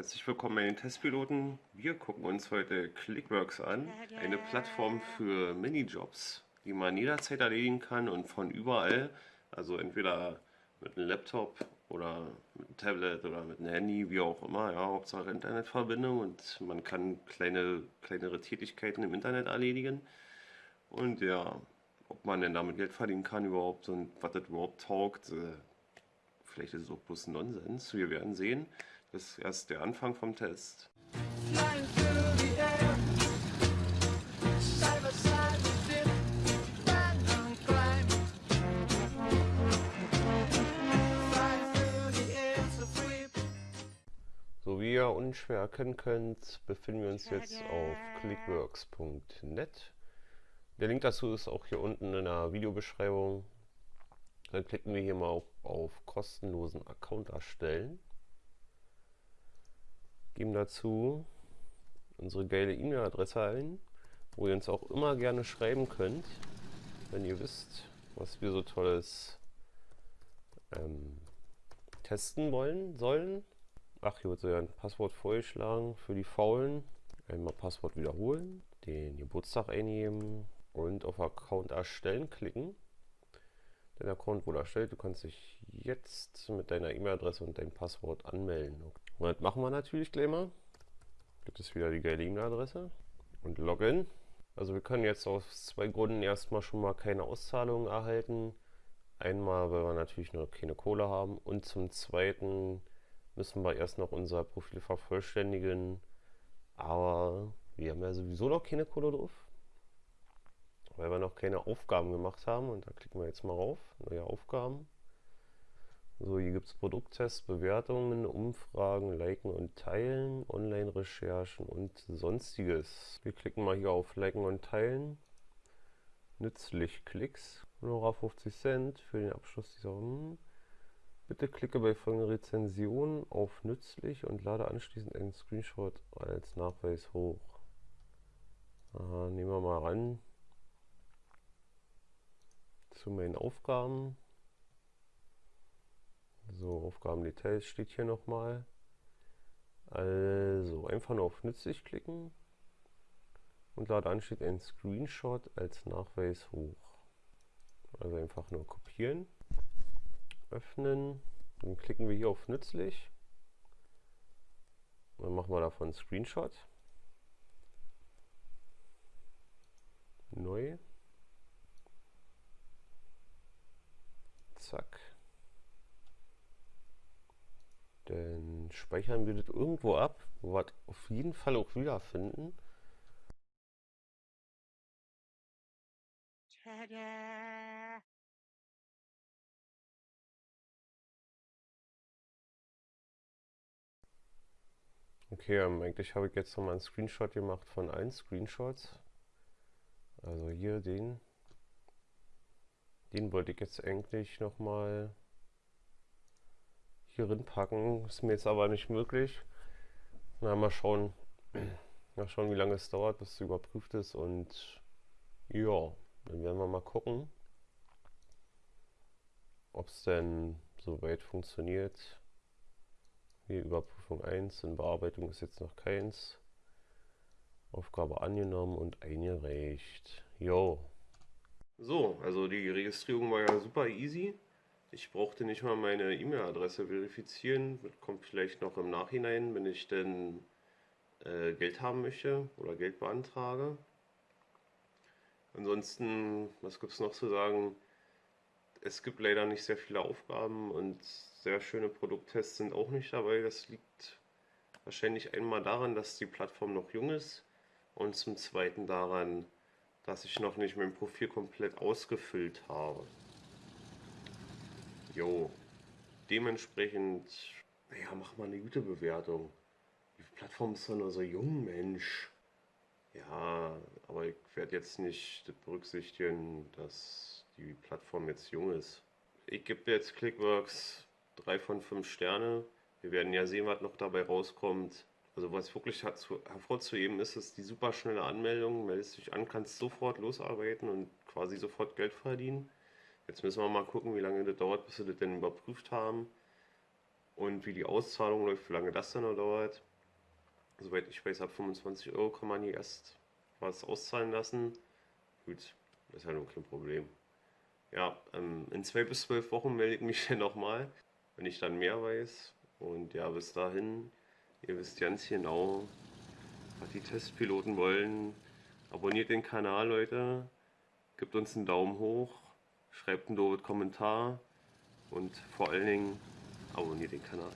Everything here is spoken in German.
Herzlich willkommen bei den Testpiloten. Wir gucken uns heute Clickworks an, eine Plattform für Minijobs, die man jederzeit erledigen kann und von überall, also entweder mit einem Laptop oder mit einem Tablet oder mit einem Handy, wie auch immer, ja, Hauptsache Internetverbindung und man kann kleine, kleinere Tätigkeiten im Internet erledigen. Und ja, ob man denn damit Geld verdienen kann überhaupt und was das überhaupt taugt, äh, vielleicht ist es auch bloß Nonsens, wir werden sehen. Das ist erst der Anfang vom Test. So wie ihr unschwer erkennen könnt, befinden wir uns jetzt auf clickworks.net. Der Link dazu ist auch hier unten in der Videobeschreibung. Dann klicken wir hier mal auf, auf kostenlosen Account erstellen geben dazu unsere geile E-Mail-Adresse ein, wo ihr uns auch immer gerne schreiben könnt, wenn ihr wisst, was wir so tolles ähm, testen wollen sollen. Ach, hier wird so ein Passwort vorgeschlagen für die Faulen. Einmal Passwort wiederholen, den Geburtstag eingeben und auf Account erstellen klicken. Dein Account wurde erstellt, du kannst dich jetzt mit deiner E-Mail-Adresse und deinem Passwort anmelden. Und das machen wir natürlich gleich mal. Gibt es wieder die geile E-Mail-Adresse und Login. Also wir können jetzt aus zwei Gründen erstmal schon mal keine Auszahlungen erhalten. Einmal, weil wir natürlich noch keine Kohle haben und zum zweiten müssen wir erst noch unser Profil vervollständigen. Aber wir haben ja sowieso noch keine Kohle drauf, weil wir noch keine Aufgaben gemacht haben. Und da klicken wir jetzt mal rauf, neue Aufgaben. So, hier gibt es Produkttests, Bewertungen, Umfragen, Liken und Teilen, Online-Recherchen und sonstiges. Wir klicken mal hier auf Liken und Teilen. Nützlich Klicks. Honorar 50 Cent für den Abschluss dieser hm. Bitte klicke bei folgender Rezension auf Nützlich und lade anschließend einen Screenshot als Nachweis hoch. Aha, nehmen wir mal ran zu meinen Aufgaben. So, Aufgabendetails steht hier nochmal. Also einfach nur auf nützlich klicken und lade steht ein Screenshot als Nachweis hoch. Also einfach nur kopieren, öffnen, dann klicken wir hier auf nützlich. Dann machen wir davon einen Screenshot. Neu. Zack. Dann speichern wir das irgendwo ab, wo wir es auf jeden Fall auch wiederfinden. Tada! Okay, ähm, eigentlich habe ich jetzt noch mal einen Screenshot gemacht von allen Screenshots. Also hier den. Den wollte ich jetzt eigentlich noch mal hier drin packen. Ist mir jetzt aber nicht möglich. Na, mal schauen. Mal schauen, wie lange es dauert, bis es überprüft ist. Und ja, dann werden wir mal gucken, ob es denn soweit funktioniert. Hier Überprüfung 1, in Bearbeitung ist jetzt noch keins. Aufgabe angenommen und eingereicht. Jo. So, also die Registrierung war ja super easy. Ich brauchte nicht mal meine E-Mail-Adresse verifizieren. Das kommt vielleicht noch im Nachhinein, wenn ich denn äh, Geld haben möchte oder Geld beantrage. Ansonsten, was gibt es noch zu sagen? Es gibt leider nicht sehr viele Aufgaben und sehr schöne Produkttests sind auch nicht dabei. Das liegt wahrscheinlich einmal daran, dass die Plattform noch jung ist und zum zweiten daran, dass ich noch nicht mein Profil komplett ausgefüllt habe. Jo, dementsprechend, naja, mach mal eine gute Bewertung. Die Plattform ist doch nur so jung, Mensch. Ja, aber ich werde jetzt nicht berücksichtigen, dass die Plattform jetzt jung ist. Ich gebe jetzt Clickworks 3 von 5 Sterne. Wir werden ja sehen, was noch dabei rauskommt. Also was wirklich hervorzuheben ist, ist die super schnelle Anmeldung. Meldest dich an, kannst sofort losarbeiten und quasi sofort Geld verdienen. Jetzt müssen wir mal gucken, wie lange das dauert, bis wir das denn überprüft haben. und wie die Auszahlung läuft, wie lange das dann noch dauert. Soweit ich weiß, ab 25 Euro kann man hier erst was auszahlen lassen. Gut, ist ja nur kein Problem. Ja, ähm, in zwei bis zwölf Wochen melde ich mich hier nochmal, wenn ich dann mehr weiß. Und ja, bis dahin, ihr wisst ganz genau, was die Testpiloten wollen. Abonniert den Kanal, Leute. Gebt uns einen Daumen hoch. Schreibt einen doofes Kommentar. Und vor allen Dingen abonniert den Kanal.